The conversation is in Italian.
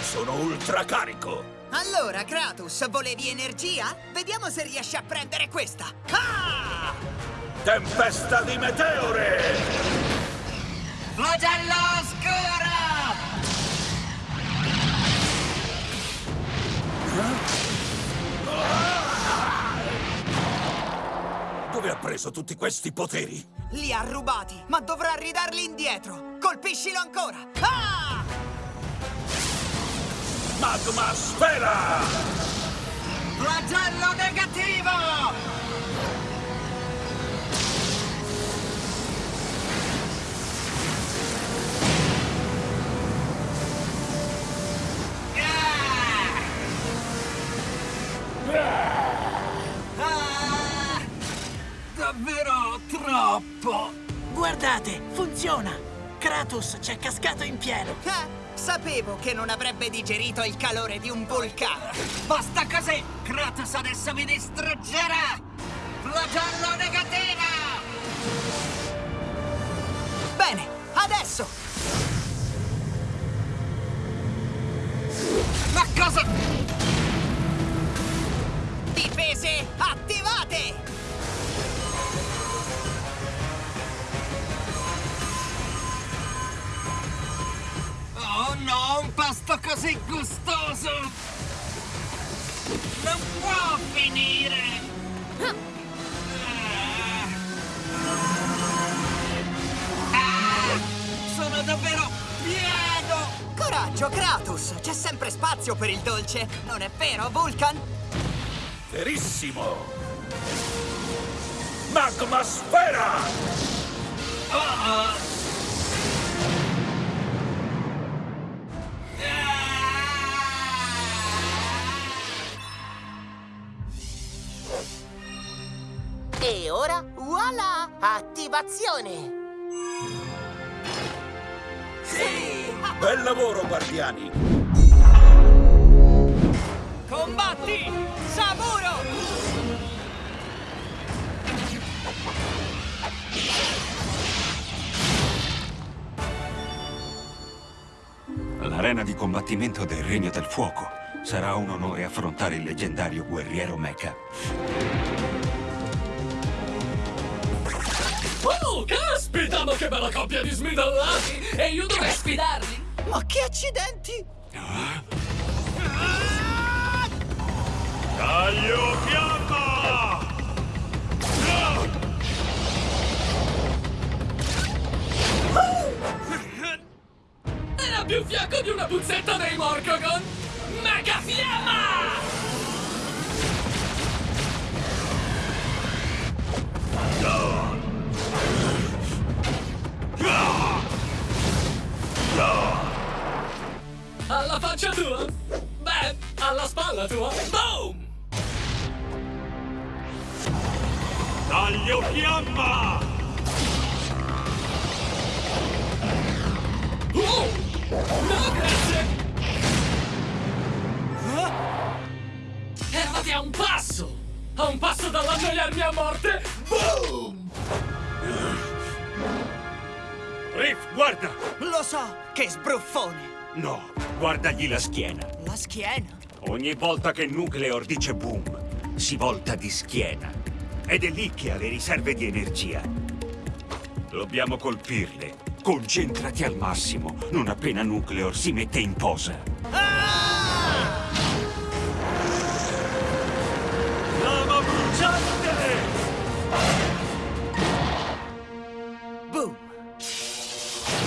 sono ultra carico! Allora, Kratos, volevi energia? Vediamo se riesci a prendere questa. Ah! Tempesta di meteore! Flagello oscuro! Dove ha preso tutti questi poteri? Li ha rubati, ma dovrà ridarli indietro. Colpiscilo ancora. Ah! Magma Sfera! Flagello negativo! Ah! Davvero troppo! Guardate, funziona! Kratos c'è cascato in pieno! Eh, sapevo che non avrebbe digerito il calore di un vulcano. Basta così! Kratos adesso mi distruggerà! Flagello negativo! Bene, adesso! Ma cosa... pasto così gustoso! Non può finire! Ah. Ah, sono davvero pieno! Coraggio, Kratos! C'è sempre spazio per il dolce, non è vero, Vulcan? Verissimo! Magma Sfera! Ah. E ora, voilà! Attivazione! Bel lavoro, guardiani! Combatti! Saburo! L'arena di combattimento del Regno del Fuoco. Sarà un onore affrontare il leggendario guerriero Mecha. Oh, caspita, ma che bella coppia di smidallati! E io dovrei sfidarli? Ma che accidenti! Taglio fiamma! Era più fiacco di una puzzetta dei Morcogon! Alla faccia tua? Beh, alla spalla tua? Boom! Taglio fiamma! Oh! No, grazie! Eravate a un passo! A un passo dall'annoiarmi a morte! Boom! Riff, guarda! Lo so, che sbruffone! No, guardagli la schiena. La schiena? Ogni volta che Nucleor dice boom, si volta di schiena. Ed è lì che ha le riserve di energia. Dobbiamo colpirle. Concentrati al massimo, non appena Nucleor si mette in posa. Lama